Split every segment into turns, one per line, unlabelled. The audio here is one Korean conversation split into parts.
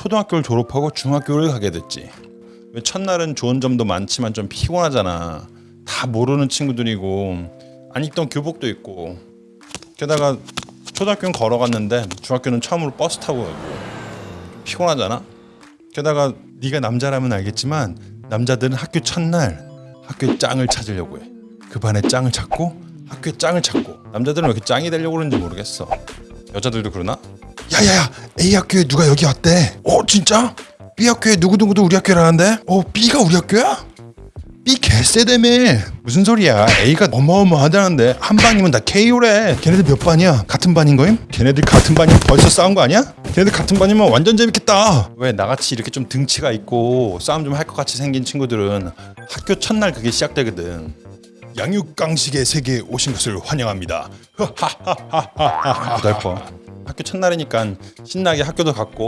초등학교를 졸업하고 중학교를 가게 됐지. 왜 첫날은 좋은 점도 많지만 좀 피곤하잖아. 다 모르는 친구들이고 안 입던 교복도 있고 게다가 초등학교는 걸어갔는데 중학교는 처음으로 버스 타고 가고 좀 피곤하잖아. 게다가 네가 남자라면 알겠지만 남자들은 학교 첫날 학교에 짱을 찾으려고 해. 그 반에 짱을 찾고 학교에 짱을 찾고 남자들은 왜 이렇게 짱이 되려고 그러는지 모르겠어. 여자들도 그러나? 야야야 A 학교에 누가 여기 왔대? 어 진짜? B 학교에 누구누구도 우리 학교라는데? 어 B가 우리 학교야? B 개쎄다며 무슨 소리야 A가 어마어마하다는데 한 반이면 다 KO래 걔네들 몇 반이야? 같은 반인 거임? 걔네들 같은 반이면 벌써 싸운 거 아니야? 걔네들 같은 반이면 완전 재밌겠다 왜 나같이 이렇게 좀 등치가 있고 싸움 좀 할 것 같이 생긴 친구들은 학교 첫날 그게 시작되거든 양육강식의 세계에 오신 것을 환영합니다 고달퍼 학교 첫날이니까 신나게 학교도 갔고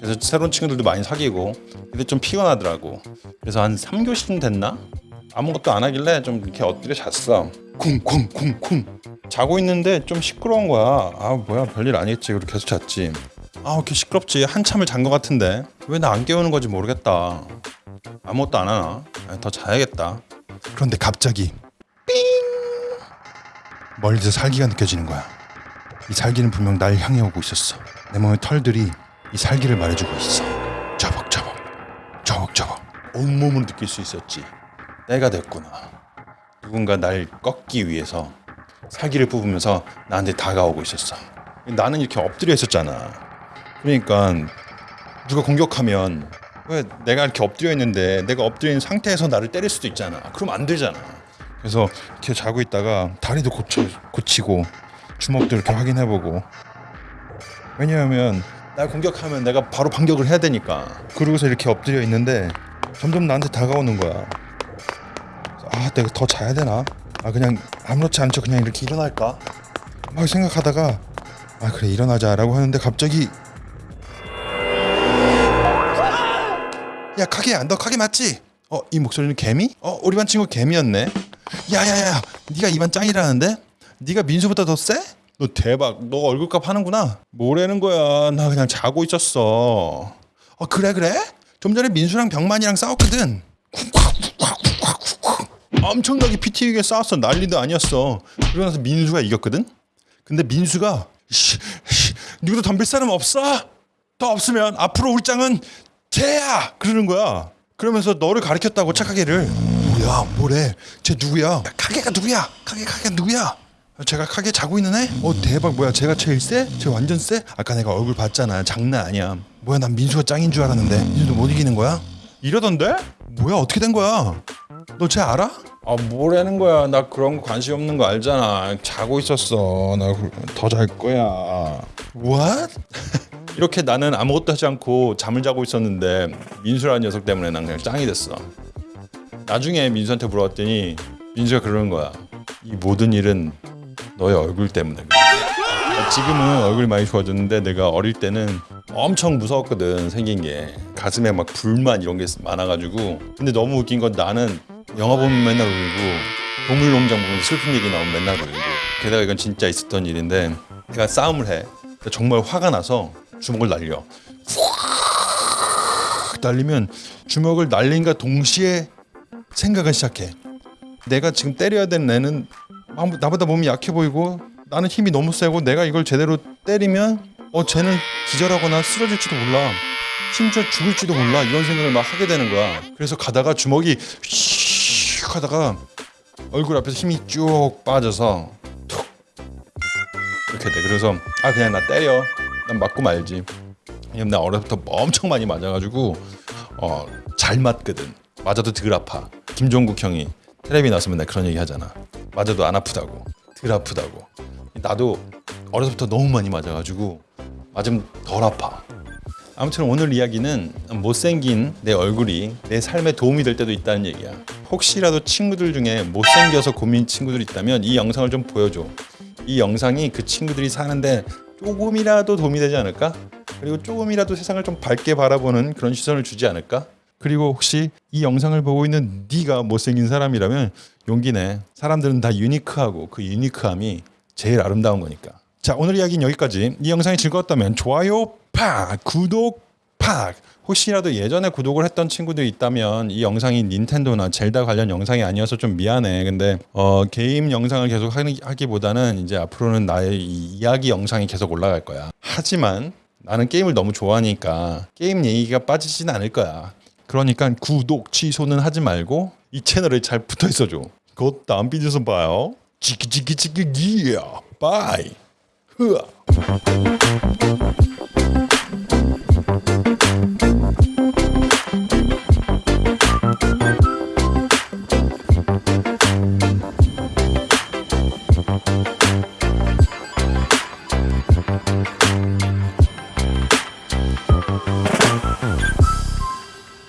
그래서 새로운 친구들도 많이 사귀고 근데 좀 피곤하더라고. 그래서 한 3교시쯤 됐나? 아무것도 안 하길래 좀 이렇게 엎드려 잤어. 쿵쿵쿵쿵. 자고 있는데 좀 시끄러운 거야. 아 뭐야 별일 아니겠지. 그리고 계속 잤지. 아 이렇게 시끄럽지. 한참을 잔 것 같은데. 왜 나 안 깨우는 건지 모르겠다. 아무것도 안 하나? 아, 더 자야겠다. 그런데 갑자기 삥! 멀리서 살기가 느껴지는 거야 이 살기는 분명 날 향해 오고 있었어. 내 몸의 털들이 이 살기를 말해주고 있어. 저벅저벅, 저벅저벅. 온몸으로 느낄 수 있었지. 내가 됐구나. 누군가 날 꺾기 위해서 살기를 뽑으면서 나한테 다가오고 있었어. 나는 이렇게 엎드려 있었잖아. 그러니까 누가 공격하면 왜 내가 이렇게 엎드려 있는데 내가 엎드려 있는 상태에서 나를 때릴 수도 있잖아. 그럼 안 되잖아. 그래서 이렇게 자고 있다가 다리도 고쳐 고치고 주먹도 이렇게 확인해보고. 왜냐하면 날 공격하면 내가 바로 반격을 해야 되니까. 그러고서 이렇게 엎드려 있는데 점점 나한테 다가오는 거야. 아 내가 더 자야 되나? 아 그냥 아무렇지 않죠. 그냥 이렇게 일어날까? 막 생각하다가 아 그래 일어나자 라고 하는데 갑자기 야 카게야 너 카게 맞지? 어 이 목소리는 개미? 어 우리 반 친구 개미였네. 야야야 네가 이반 짱이라는데? 네가 민수보다 더 세? 너 대박. 너 얼굴값 하는구나. 뭐라는 거야. 나 그냥 자고 있었어. 어 그래 그래? 좀 전에 민수랑 병만이랑 싸웠거든. 엄청나게 피 튀기게 싸웠어. 난리도 아니었어. 그러고 나서 민수가 이겼거든. 근데 민수가 씨, 씨, 누구도 덤빌 사람 없어? 더 없으면 앞으로 짱은 쟤야 그러는 거야. 그러면서 너를 가리켰다고 착하게를. 뭐야 뭐래? 쟤 누구야? 야, 카게가 누구야? 카게 카게 누구야? 제가 카게 자고 있는 애? 어 대박 뭐야 제가 제일 세? 쟤 완전 세? 아까 내가 얼굴 봤잖아 장난 아니야 뭐야 난 민수가 짱인 줄 알았는데 민수도 못 이기는 거야? 이러던데? 뭐야 어떻게 된 거야? 너 쟤 알아? 아 뭐라는 거야 나 그런 거 관심 없는 거 알잖아 자고 있었어 나 더 잘 거야 What? 이렇게 나는 아무것도 하지 않고 잠을 자고 있었는데 민수라는 녀석 때문에 난 그냥 짱이 됐어 나중에 민수한테 물어봤더니 민수가 그러는 거야 이 모든 일은 너의 얼굴 때문에. 지금은 얼굴이 많이 좋아졌는데 내가 어릴 때는 엄청 무서웠거든 생긴 게. 가슴에 막 불만 이런 게 많아가지고. 근데 너무 웃긴 건 나는 영화 보면 맨날 울고 동물농장 보면 슬픈 얘기 나오면 맨날 울고. 게다가 이건 진짜 있었던 일인데 내가 싸움을 해. 정말 화가 나서 주먹을 날려. 확 날리면 주먹을 날린과 동시에 생각을 시작해. 내가 지금 때려야 되는 애는 나보다 몸이 약해 보이고 나는 힘이 너무 세고 내가 이걸 제대로 때리면 어 쟤는 기절하거나 쓰러질지도 몰라 심지어 죽을지도 몰라 이런 생각을 막 하게 되는 거야. 그래서 가다가 주먹이 휙 하다가 얼굴 앞에서 힘이 쭉 빠져서 툭 이렇게 돼. 그래서 아 그냥 나 때려. 난 맞고 말지. 왜냐면 나 어려서부터 엄청 많이 맞아가지고 어 잘 맞거든. 맞아도 덜 아파. 김종국 형이 텔레비 나서 맨날 그런 얘기 하잖아 맞아도 안 아프다고 덜 아프다고 나도 어려서부터 너무 많이 맞아가지고 맞으면 덜 아파 아무튼 오늘 이야기는 못생긴 내 얼굴이 내 삶에 도움이 될 때도 있다는 얘기야 혹시라도 친구들 중에 못생겨서 고민 친구들 있다면 이 영상을 좀 보여줘 이 영상이 그 친구들이 사는데 조금이라도 도움이 되지 않을까? 그리고 조금이라도 세상을 좀 밝게 바라보는 그런 시선을 주지 않을까? 그리고 혹시 이 영상을 보고 있는 네가 못생긴 사람이라면 용기 내. 사람들은 다 유니크하고 그 유니크함이 제일 아름다운 거니까. 자 오늘 이야기는 여기까지. 이 영상이 즐거웠다면 좋아요 파 구독 파팍 혹시라도 예전에 구독을 했던 친구들이 있다면 이 영상이 닌텐도나 젤다 관련 영상이 아니어서 좀 미안해. 근데 어, 게임 영상을 계속 하기, 하기보다는 이제 앞으로는 나의 이 이야기 영상이 계속 올라갈 거야. 하지만 나는 게임을 너무 좋아하니까 게임 얘기가 빠지진 않을 거야. 그러니까 구독 취소는 하지 말고 이 채널에 잘 붙어 있어줘. 곧 다음 비디오에서 봐요. 치키치키치키 기야. bye. 흐아.